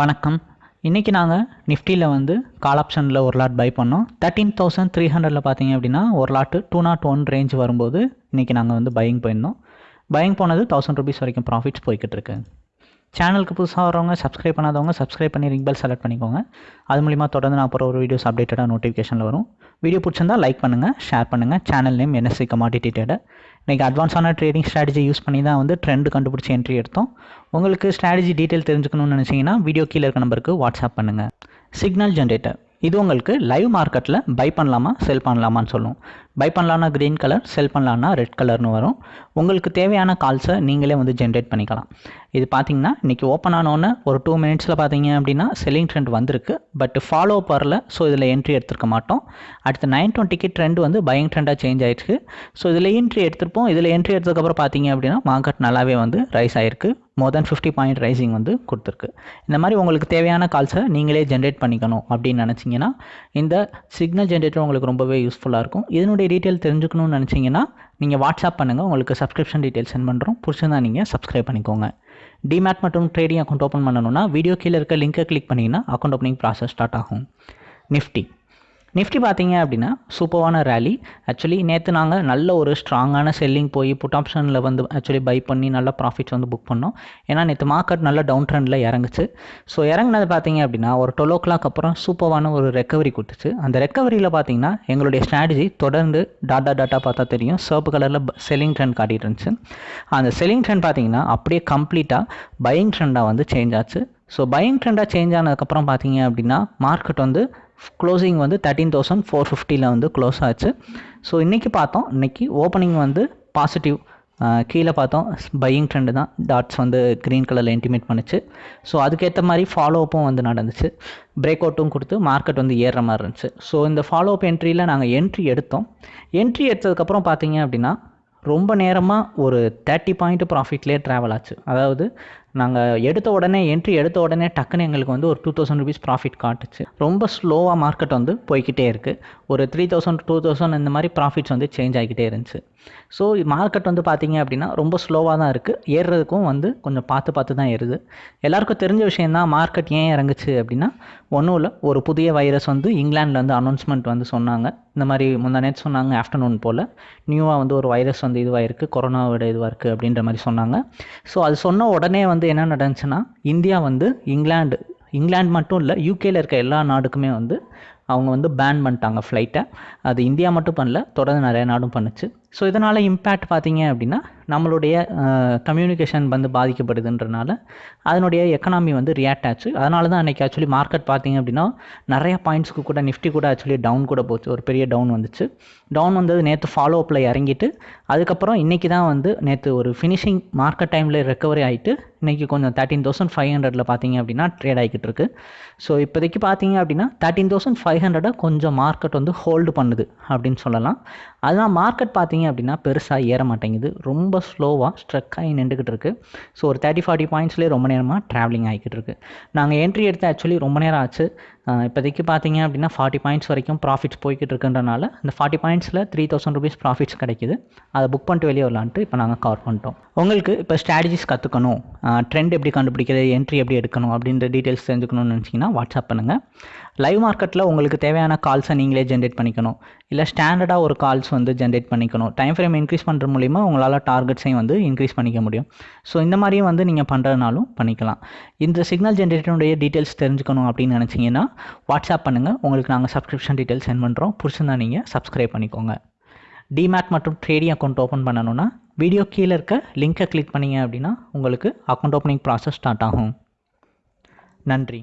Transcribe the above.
வணக்கம். இன்றைக்கி நாங்கள் நிஃப்டியில் வந்து கால் ஆப்ஷனில் ஒரு லாட் பை பண்ணோம். தேர்ட்டீன் தௌசண்ட் த்ரீ ஹண்ட்ரடில் பார்த்தீங்க அப்படின்னா ஒரு lot two not one range வரும்போது இன்றைக்கி நாங்கள் வந்து பையிங் போயிருந்தோம். பையிங் போனது தௌசண்ட் ருபீஸ் வரைக்கும் ப்ராஃபிட்ஸ் போய்கிட்டு இருக்கு. சேனலுக்கு புதுசாக வரவங்க சப்ஸ்கிரைப் பண்ணாதவங்க சப்ஸ்கிரைப் பண்ணி ரிங் பெல் செலக்ட் பண்ணிக்கோங்க. அது மூலிமா தொடர்ந்து நான் அப்புறம் ஒரு வீடியோஸ் அப்டேட்டடாக நோட்டிஃபிகேஷனில் வரும். வீடியோ பிடிச்சிருந்தா லைக் பண்ணுங்கள் ஷேர் பண்ணுங்கள் channel name NSC commodity trader இன்றைக்கி அட்வான்ஸான ட்ரேடிங் ஸ்ட்ராட்டஜி யூஸ் பண்ணி தான் வந்து ட்ரெண்டு கண்டுபிடிச்சி என்ட்ரி எடுத்தோம். உங்களுக்கு ஸ்ட்ராட்டஜி டீட்டெயில் தெரிஞ்சுக்கணும்னு நினச்சிங்கன்னா வீடியோ கீழே இருக்க நம்பருக்கு வாட்ஸ்அப் பண்ணுங்கள் சிக்னல் ஜென்ரேட்டர் இது உங்களுக்கு லைவ் மார்க்கெட்டில் பை பண்ணலாமா செல் பண்ணலாமான்னு சொல்லும். பை பண்ணலான்னா க்ரீன் கலர் செல் பண்ணலான்னா ரெட் கலர்னு வரும். உங்களுக்கு தேவையான கால்ஸை நீங்களே வந்து ஜென்ரேட் பண்ணிக்கலாம். இது பார்த்தீங்கன்னா இன்றைக்கி ஓப்பன் ஆனோன்னு ஒரு டூ மினிட்ஸில் பார்த்தீங்க அப்படின்னா செல்லிங் ட்ரெண்ட் வந்திருக்கு. பட் ஃபாலோ அப் வரல ஸோ இதில் என்ட்ரி எடுத்துருக்க மாட்டோம். அடுத்து நைன் டுவெண்ட்டிக்கு ட்ரெண்ட் வந்து பையிங் ட்ரெண்டாக சேஞ்ச் ஆயிருக்கு ஸோ இதில் என்ட்ரி எடுத்திருப்போம். இதில் என்ட்ரி எடுத்ததுக்கப்புறம் பார்த்தீங்க அப்படின்னா மார்க்கெட் நல்லாவே வந்து ரைஸ் ஆயிருக்கு. More than fifty point rising வந்து கொடுத்துருக்கு. இந்த மாதிரி உங்களுக்கு தேவையான கால்ஸை நீங்களே ஜென்ரேட் பண்ணிக்கணும் அப்படின்னு நினச்சிங்கன்னா இந்த சிக்னல் ஜென்ரேட்டர் உங்களுக்கு ரொம்பவே யூஸ்ஃபுல்லாக இருக்கும். இதனுடைய டீட்டெயில் தெரிஞ்சுக்கணும்னு நினச்சிங்கன்னா நீங்கள் வாட்ஸ்அப் பண்ணுங்கள் உங்களுக்கு சப்ஸ்கிரிப்ஷன் டீட்டெயில் சென்ட் பண்ணுறோம் பிடிச்சிருந்தா நீங்கள் சப்ஸ்கிரைப் பண்ணிக்கோங்க. டிமேட் மற்றும் ட்ரேடிங் அக்கௌண்ட் ஓப்பன் பண்ணணும்னா வீடியோ கீழே இருக்க லிங்கை கிளிக் பண்ணிங்கன்னா அக்கௌண்ட் ஓப்பனிங் ப்ராசஸ் ஸ்டார்ட் ஆகும். நிஃப்டி நிஃப்டி பார்த்தீங்க அப்படின்னா சூப்பரான ரேலி ஆக்சுவலி நேற்று நாங்கள் நல்ல ஒரு ஸ்ட்ராங்கான செல்லிங் போய் புட் ஆப்ஷனில் வந்து ஆக்சுவலி பை பண்ணி நல்ல ப்ராஃபிட்ஸ் வந்து புக் பண்ணோம். ஏன்னா நேற்று மார்க்கெட் நல்ல டவுன் ட்ரெண்டில் இறங்குச்சு. ஸோ இறங்குனது பார்த்தீங்க அப்படின்னா ஒரு டுவெல் ஓ கிளாக் அப்புறம் சூப்பரான ஒரு ரெக்கவரி கொடுத்துச்சு. அந்த ரெக்கவரியில் பார்த்தீங்கன்னா எங்களுடைய ஸ்ட்ராட்டஜி தொடர்ந்து டாட்டா டாட்டா பார்த்தா தெரியும். சர்ப்பு கலரில் செல்லிங் ட்ரெண்ட் காட்டிகிட்டு இருந்துச்சு. அந்த செல்லிங் ட்ரெண்ட் பார்த்தீங்கன்னா அப்படியே கம்ப்ளீட்டாக பையிங் ட்ரெண்டாக வந்து சேஞ்ச் ஆச்சு. ஸோ பையிங் ட்ரெண்டாக சேஞ்ச் ஆனதுக்கப்புறம் பார்த்தீங்க அப்படின்னா மார்க்கெட் வந்து க்ளோசிங் வந்து தேர்ட்டீன் தௌசண்ட் ஃபோர் ஃபிஃப்டியில் வந்து க்ளோஸ் ஆச்சு. ஸோ இன்றைக்கி பார்த்தோம். இன்றைக்கி ஓப்பனிங் வந்து பாசிட்டிவ் கீழே பார்த்தோம். பையிங் ட்ரெண்டு தான். டாட்ஸ் வந்து க்ரீன் கலரில் இன்டிமேட் பண்ணுச்சு. ஸோ அதுக்கேற்ற மாதிரி ஃபாலோ அப்பும் வந்து நடந்துச்சு. பிரேக் அவுட்டும் கொடுத்து மார்க்கெட் வந்து ஏறுற மாதிரி இருந்துச்சு. ஸோ இந்த ஃபாலோ அப் என்ட்ரியில் நாங்கள் என்ட்ரி எடுத்தோம். என்ட்ரி எடுத்ததுக்கப்புறம் பார்த்தீங்க அப்படின்னா ரொம்ப நேரமாக ஒரு தேர்ட்டி பாயிண்ட் ப்ராஃபிட்லேயே ட்ராவல் ஆச்சு. அதாவது நாங்கள் எடுத்த உடனே என்ட்ரி எடுத்த உடனே டக்குன்னு எங்களுக்கு வந்து ஒரு டூ தௌசண்ட் ருபீஸ் ப்ராஃபிட் காட்டுச்சு. ரொம்ப ஸ்லோவாக மார்க்கெட் வந்து போய்கிட்டே இருக்குது ஒரு த்ரீ தௌசண்ட் டூ தௌசண்ட் இந்த மாதிரி ப்ராஃபிட்ஸ் வந்து சேஞ்ச் ஆகிக்கிட்டே இருந்துச்சு. ஸோ மார்க்கெட் வந்து பார்த்திங்க அப்படின்னா ரொம்ப ஸ்லோவாக தான் இருக்குது ஏறுறதுக்கும் வந்து கொஞ்சம் பார்த்து பார்த்து தான் ஏறுது. எல்லாருக்கும் தெரிஞ்ச விஷயந்தான் மார்க்கெட் ஏன் இறங்குச்சு அப்படின்னா ஒன்றும் இல்லை ஒரு புதிய வைரஸ் வந்து இங்கிலாண்டில் வந்து அனௌன்ஸ்மெண்ட் வந்து சொன்னாங்க. இந்த மாதிரி முந்தா நேற்று சொன்னாங்க ஆஃப்டர்நூன் போல். நியூவாக வந்து ஒரு வைரஸ் வந்து இதுவாக இருக்குது கொரோனாவோட இதுவாக இருக்குது அப்படின்ற மாதிரி சொன்னாங்க. ஸோ அது சொன்ன உடனே வந்து என்ன நடந்துச்சுன்னா இந்தியா வந்து இங்கிலாந்து இங்கிலாந்து மட்டும் இல்லை யூகேயில் இருக்க எல்லா நாடுக்குமே வந்து அவங்க வந்து பேன் பண்ணிட்டாங்க ஃப்ளைட்டை அது இந்தியா மட்டும் பண்ணல தொடர்ந்து நிறைய நாடும் பண்ணுச்சு. ஸோ இதனால் இம்பேக்ட் பார்த்தீங்க அப்படின்னா நம்மளுடைய கம்யூனிகேஷன் வந்து பாதிக்கப்படுதுன்றனால அதனுடைய எக்கனாமி வந்து ரியாக்ட் ஆச்சு. அதனால தான் அன்றைக்கி ஆக்சுவலி மார்க்கெட் பார்த்தீங்க அப்படின்னா நிறைய பாயிண்ட்ஸ்க்கு கூட நிஃப்டி கூட ஆக்சுவலி டவுன் கூட போச்சு. ஒரு பெரிய டவுன் வந்துச்சு. டவுன் வந்தது நேற்று ஃபாலோ அப்பில் இறங்கிட்டு அதுக்கப்புறம் இன்றைக்கி தான் வந்து நேற்று ஒரு ஃபினிஷிங் மார்க்கெட் டைமில் ரெக்கவரி ஆகிட்டு இன்றைக்கி கொஞ்சம் தேர்ட்டீன் தௌசண்ட் ஃபைவ் ஹண்ட்ரடில் பார்த்தீங்க அப்படின்னா ட்ரேட் ஆகிக்கிட்டு இருக்கு. ஸோ இப்போதைக்கு பார்த்தீங்க அப்படின்னா தேர்ட்டீன் தௌசண்ட் ஃபைவ் ஹண்ட்ரடை கொஞ்சம் மார்க்கெட் வந்து ஹோல்டு பண்ணுது அப்படின்னு சொல்லலாம். அதுதான் மார்க்கெட் பார்த்தீங்க அப்படின்னா பெருசாக ஏற மாட்டேங்குது. ரொம்ப ஸ்லோவாக ஸ்ட்ரக் ஆகி நின்றுக்கிட்டு இருக்குது ஸோ ஒரு தேர்ட்டி ஃபார்ட்டி பாயிண்ட்ஸ்லேயே ரொம்ப நேரமாக ட்ராவலிங் ஆகிக்கிட்டு இருக்குது நாங்கள் என்ட்ரி எடுத்து ஆக்சுவலி ரொம்ப நேரம் ஆச்சு. இப்போதைக்கு பார்த்தீங்க அப்படின்னா ஃபார்ட்டி பாயிண்ட்ஸ் வரைக்கும் ப்ராஃபிட்ஸ் போய்கிட்டு இருக்குன்றனால இந்த ஃபார்ட்டி பாயிண்ட்ஸில் த்ரீ தௌசண்ட் ருபீஸ் ப்ராஃபிட்ஸ் கிடைக்குது. அதை புக் பண்ணிட்டு வெளியே வரலான்ட்டு இப்போ நாங்கள் கவர் பண்ணிட்டோம். உங்களுக்கு இப்போ ஸ்ட்ராட்டஜிஸ் கற்றுக்கணும் ட்ரெண்ட் எப்படி கண்டுபிடிக்கிறது என்ட்ரி எப்படி எடுக்கணும் அப்படின்ற டீட்டெயில்ஸ் தெரிஞ்சுக்கணும்னு நினச்சிங்கன்னா வாட்ஸ்அப் பண்ணுங்கள் லைவ் மார்க்கெட்டில் உங்களுக்கு தேவையான கால்ஸை நீங்களே ஜென்ரேட் பண்ணிக்கணும். இல்லை ஸ்டாண்டர்டாக ஒரு கால்ஸ் வந்து ஜென்ரேட் பண்ணிக்கணும். டைம் ஃப்ரேம் இன்க்ரீஸ் பண்ணுற மூலிமா உங்களால் டார்கெட்ஸையும் வந்து இன்க்ரீஸ் பண்ணிக்க முடியும். ஸோ இந்த மாதிரியும் வந்து நீங்கள் பண்ணுறதுனாலும் பண்ணிக்கலாம். இந்த சிக்னல் ஜென்ரேட்டருடைய டீட்டெயில்ஸ் தெரிஞ்சுக்கணும் அப்படின்னு நினச்சிங்கன்னா வாட்ஸ்அப் பண்ணுங்கள் உங்களுக்கு நாங்கள் சப்ஸ்கிரிப்ஷன் டீட்டெயில்ஸ் சென்ட் பண்ணுறோம் பிடிச்சிருந்தா நீங்கள் சப்ஸ்கிரைப் பண்ணிக்கோங்க. டிமேட் மற்றும் ட்ரேடிங் அக்கௌண்ட் ஓப்பன் பண்ணணும்னா வீடியோ கீழே இருக்க லிங்க்கை கிளிக் பண்ணிங்க அப்படின்னா உங்களுக்கு அக்கௌண்ட் ஓப்பனிங் ப்ராசஸ் ஸ்டார்ட் ஆகும். நன்றி.